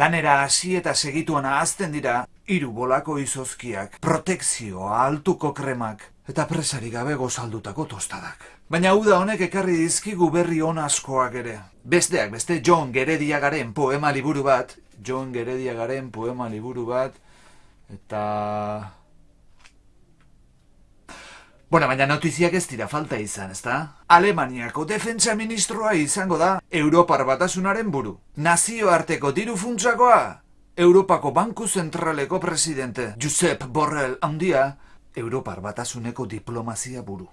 Lanera hasi eta segituan ahazten dira, hiru bolako izozkiak, protekzioa, altuko kremak, eta presari gabe gozaldutako tostadak. Baina uda honek ekarri dizkigu berri on askoak ere. Besteak, beste John Gerediagaren poema liburu bat, John Gerediagaren poema liburu bat, eta... Bueno, baina notiziak ez dira falta izan, ezta? Alemaniako defentsa ministroa izango da Europar batasunaren buru. Nazioarteko diru funtsakoa, Europako Banku Zentraleko presidente Josep Borrell handia, Europar batasuneko diplomazia buru.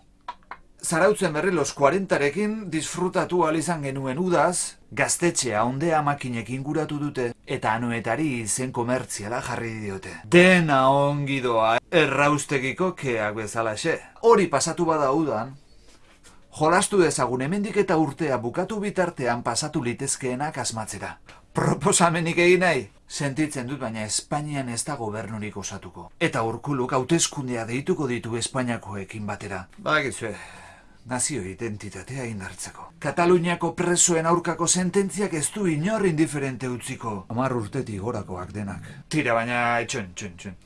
Zarautzen berri los 40rekin disfrutatu izan genuen udaz, gaztetxea ondea makinekin guratu dute, eta anuetari izen komertziala jarri diote. Dena ongi doa, erraustegiko keak bezalaxe. Hori pasatu bada udan, jolastu dezagun hemendik eta urtea bukatu bitartean pasatu litezkeenak asmatzera. Proposamenik egin nahi? Sentitzen dut baina Espainian ez da gobernurik osatuko. Eta urkuluk hauteskundea deituko ditu Espainiakoekin batera. Bagizue, nazio identitatea indartzeko. Kataluniako presoen aurkako sententziak ez du inor indiferente utziko. Amar urtetik gorakoak denak. Tira baina, txun, txun, txun.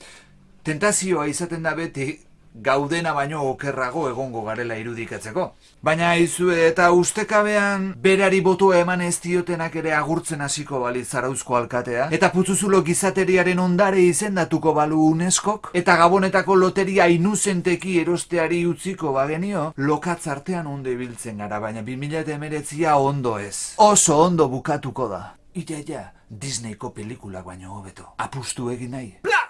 Tentazioa izaten da beti gaudena baino okerrago egongo garela irudikatzeko. Baina izue eta ustekabean berari botua eman ez diotenak ere agurtzen hasiko bali zarauzko alkatea, eta putzuzulo gizateriaren ondare izendatuko balu UNESCOk, eta gabonetako loteria inuzenteki erosteari utziko bagenio, lokatz artean onde biltzen gara, baina 2000 ondo ez. Oso ondo bukatuko da. Ita, ja, Disneyko pelikulak baino hobeto. Apustu egin nahi. Bla!